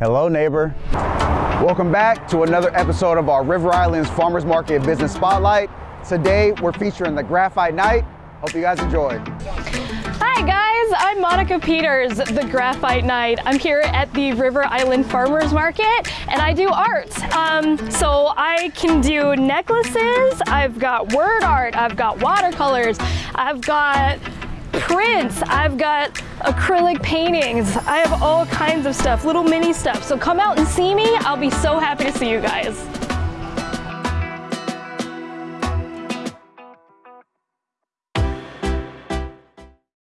Hello, neighbor. Welcome back to another episode of our River Islands Farmers Market Business Spotlight. Today, we're featuring the Graphite Knight. Hope you guys enjoy. Hi guys, I'm Monica Peters, the Graphite Knight. I'm here at the River Island Farmers Market and I do art. Um, so I can do necklaces, I've got word art, I've got watercolors, I've got prints, I've got acrylic paintings, I have all kinds of stuff, little mini stuff. So come out and see me, I'll be so happy to see you guys.